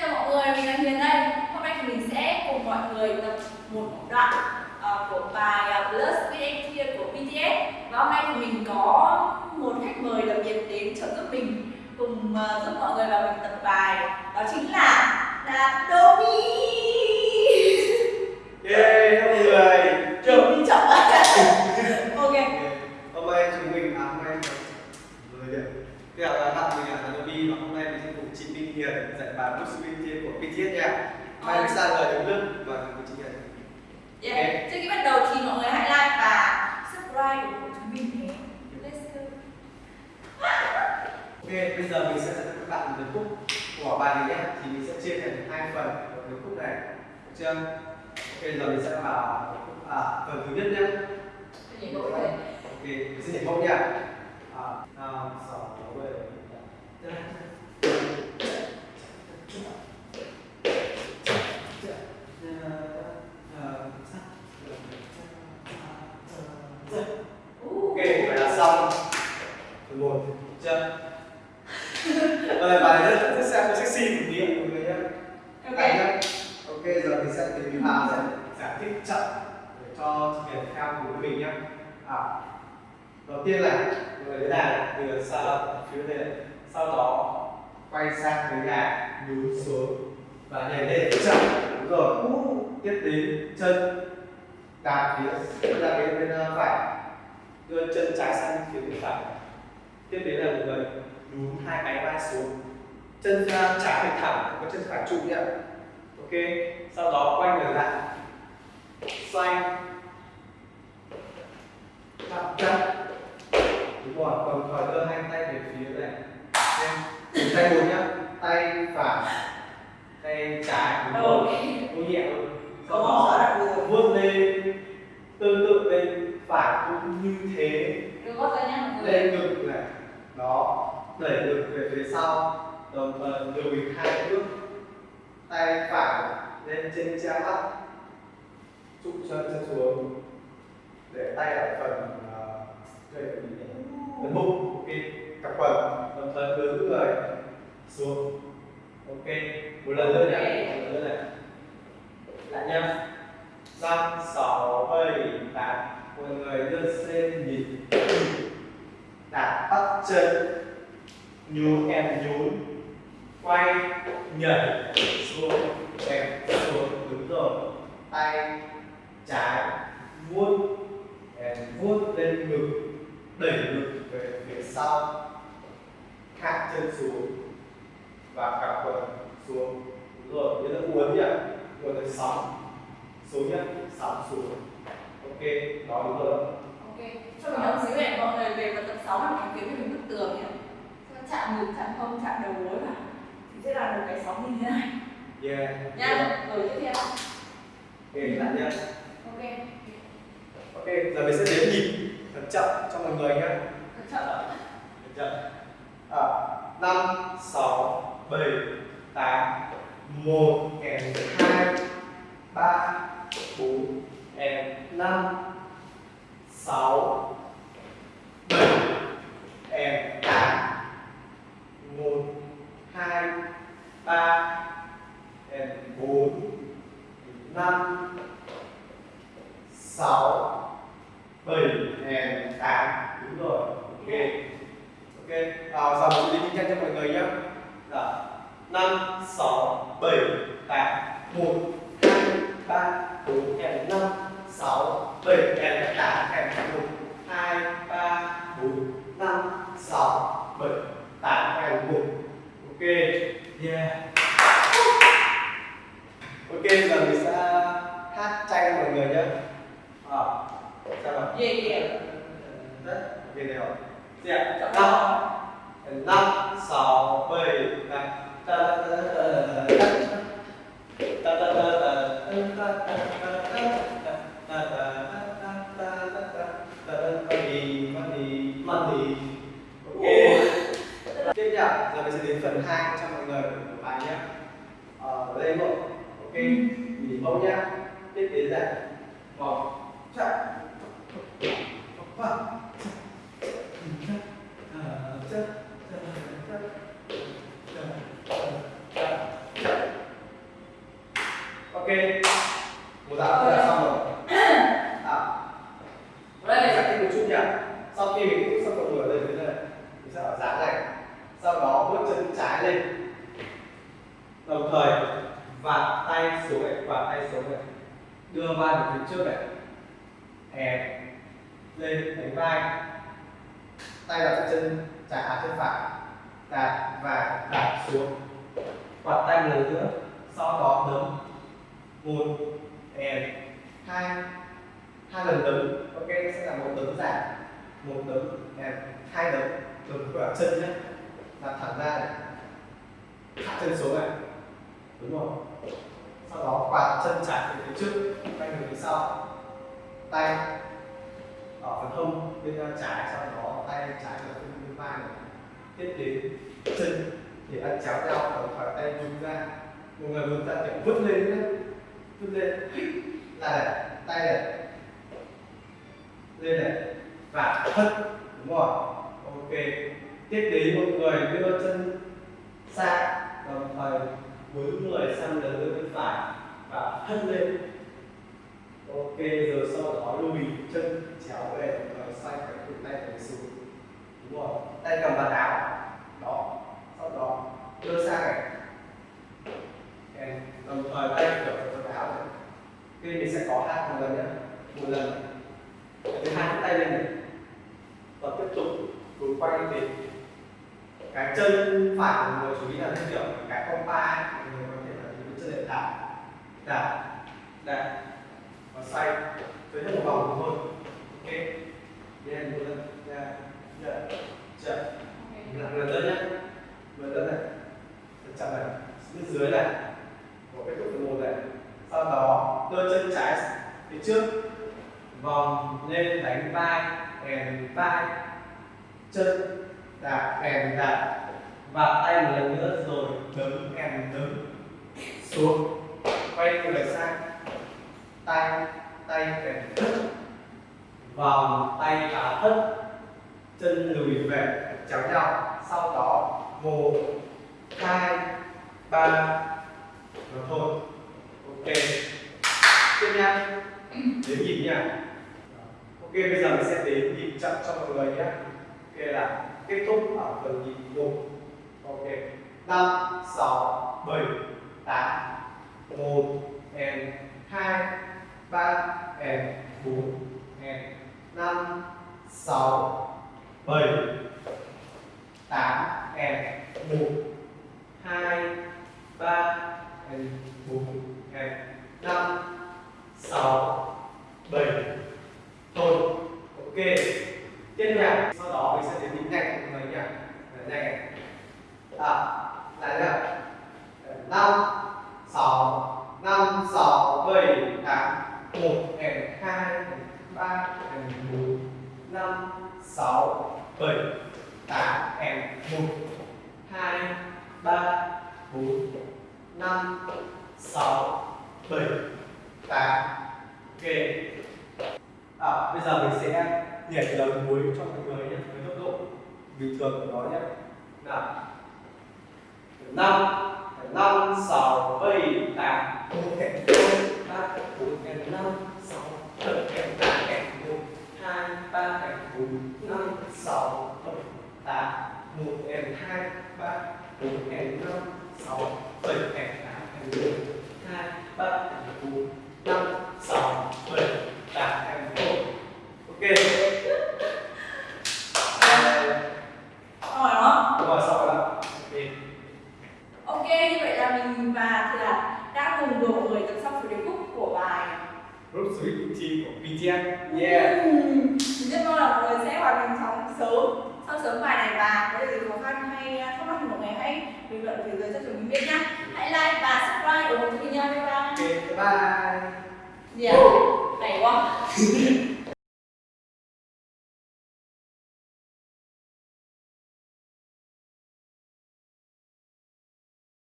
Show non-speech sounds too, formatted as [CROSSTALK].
chào mọi người, mình là Hiền đây. Hôm nay thì mình sẽ cùng mọi người tập một đoạn uh, của bài uh, Plus with Here của BTS. Và hôm nay thì mình có một khách mời đặc biệt đến trợ giúp mình cùng uh, giúp mọi người vào mình tập bài. Đó chính là là Domi. Yeah, mọi người Chào đi chậm Ok. Hôm nay chúng mình, à hôm nay người điện Thế là tặng mình là Adobe và hôm nay mình sẽ cùng chị Minh Hiền dạy bài Books Win của BTS nha Mai Ờ. mình sang lời đứng lưng và cùng chị Hiền Yeah. Trước khi bắt đầu thì mọi người hãy like và subscribe của chúng mình nhé. Let's go. Ok, bây giờ mình sẽ dạy các bạn điệp khúc của bài này nhé Thì mình sẽ chia thành hai phần của điệp khúc này được chưa? Ok, giờ mình sẽ vào à, phần thứ nhất nhé. Ok, mình sẽ nhảy vội nha à, năm, sáu, bảy, Ok, vậy là xong Phần một, chưa? Rồi, bài rất, rất sexy một tí mọi người nhé Ok. Các bạn nhé Ok, giờ mình sẽ sẽ giải thích chậm để cho chị Hiền theo cùng với mình nhé. À, Đầu tiên là người thế này, từ lập phía đây, Sau đó quay sang cái nhà nhún xuống và nhảy lên chậm đúng rồi. Tiếp đến chân đạp phía đạp bên bên phải. Đưa chân trái sang phía bên phải. Tiếp đến là người nhún hai cái vai xuống. Chân ờ, trái phải thẳng có chân phải trụ nhé ok sau đó quay người lại. Xoay chậm chậm đúng rồi còn khỏi đưa hai tay về phía này. Em tay một nhá. Tay phải tay trái đúng rồi. Thôi. Sau Có vuốt lên. Tương tự bên phải cũng như thế. Lên ngực này. Đó. Đẩy ngực về phía sau. Đồng thời lùi hai bước. Tay phải lên trên che mắt, trụ chân chân xuống, để tay ở phần à, đây phần bụng ok cặp quần đồng thời đưa người xuống. Ok, một lần nữa nhé, một lần nữa này. Lại nha năm, sáu, bảy, tám. Mọi người đưa lên nhìn. Đặt bắt chân nhún em nhún, quay, nhảy, xuống tay trái vuốt vuốt lên ngực đẩy ngực về phía sau hạ chân xuống và cặp quần xuống đúng rồi nhớ là uốn nhỉ uốn là sóng xuống nhá sóng xuống ok đó đúng rồi Ok. Cho mình một xíu này mọi người về vào tập 6 là mình kiếm mình bức tường nhỉ. Chạm ngực, chạm hông, chạm đầu gối vào. Thì sẽ là một cái sóng như thế này. yeah Nha. Rồi tiếp theo để bạn ok. Ok giờ mình sẽ đếm nhịp thật chậm cho mọi người nhé thật chậm thật chậm. À, 5, 6, 7, 8, 1, kèm 2, 3, 4, kèm 5, 6, Rồi. 5 6 7 8 1 2 3 4 kèm 5 6 7 kèm 8 kèm 1 2 3 4 5 6 7 8 kèm 1. Ok. Yeah. Ok giờ mình Vâng. Vâng. Ờ, vâng. ok. Một tả đã là xong rồi. À, đây giải thích một chút nhỉ. Sau khi mình cũng xong động người lên thế này mình sẽ ở dáng này. Sau đó bước chân trái lên. Đồng thời vạt tay xuống này vạt tay xuống này. Đưa vai về phía trước này. Hè lên đánh vai. Tay đặt chân, trả à chân phải, đạp và đạp xuống. Quạt tay một lần nữa sau đó đấm. Một and hai hai lần đấm. Ok sẽ là một đấm giảm một đấm and hai đấm. Đấm vào chân nhé đặt thẳng ra này. Hạ chân xuống này. Đúng không? Sau đó quạt chân trái về phía trước. Tay về phía sau. Tay ở phần hông, bên ờ, trái, sau đó tay trái là bên bên vai này. Tiếp đến chân, thì ăn chéo nhau đồng thời tay vung ra. Một người vung ra kiểu vứt lên nhé vứt lên. Là này, tay này. Lên này. Và hất đúng rồi ok. Tiếp đến một người đưa chân sang, đồng thời với người sang lớn bên phải và hất lên ok, giờ sau đó lùi chân chéo về đồng thời xoay phải cụt tay về xuống. Đúng rồi tay cầm bàn áo đó. Sau đó, đưa sang này. Okay. đồng thời tay kiểu cầm bàn áo này. Ok mình sẽ có hai một lần nhé. Một lần. Thứ hai tay lên này. Và tiếp tục cứ quay đến cái chân phải của người chú ý là theo kiểu cái con ba người có thể là dùng chân để đạp đạp đạp và xoay với hết một vòng thôi. Ok. Lên một lần ra ra chậm làm lần nữa nhé lần nữa này. Thật chậm này. Bên dưới này. Của cái thúc phần một này. Sau đó đưa chân trái phía trước. Vòng lên, đánh vai and vai. Chân đạp and đạp. Và tay một lần nữa rồi, đấm and đấm. Xuống. Quay người sang tay tay về thức vòng tay và thức chân lùi về chéo nhau. Sau đó, một, hai, ba rồi thôi. Ok. Tiếp nha. Đến nhịp nha. Ok, bây giờ mình sẽ đến nhịp chậm cho mọi người nhé. Ok là kết thúc ở phần nhịp một. Ok. Năm, sáu, bảy, tám, một, and hai. 3 em 4 em 5 6 7 8 em 1 2 3 em 4 em 5 6 7 Thôi, ok. Tiếp nhạc Sau đó mình sẽ đến những nhạc của mình nhạc. Nhạc À Lại nhạc. 5 1 đèn 2 đèn 3 đèn 4 5 6 7 8 đèn 1 2 3 4 5 6 7 8 Ok à, Bây giờ mình sẽ nhảy đầu muối cho mọi người nhé với tốc độ bình thường của nó nhé. Nào. Năm năm sáu bảy tám ok 4 kèm 5 6 7 kèm 8 kèm 1 2 3 kèm 4 5 6 7 8 1 kèm 2 3 4 kèm 5 6 7 kèm 8 kèm 1 biết nhá hãy like và subscribe ủng hộ cho mình nha bye bye. Bye à? Hay quá [LAUGHS]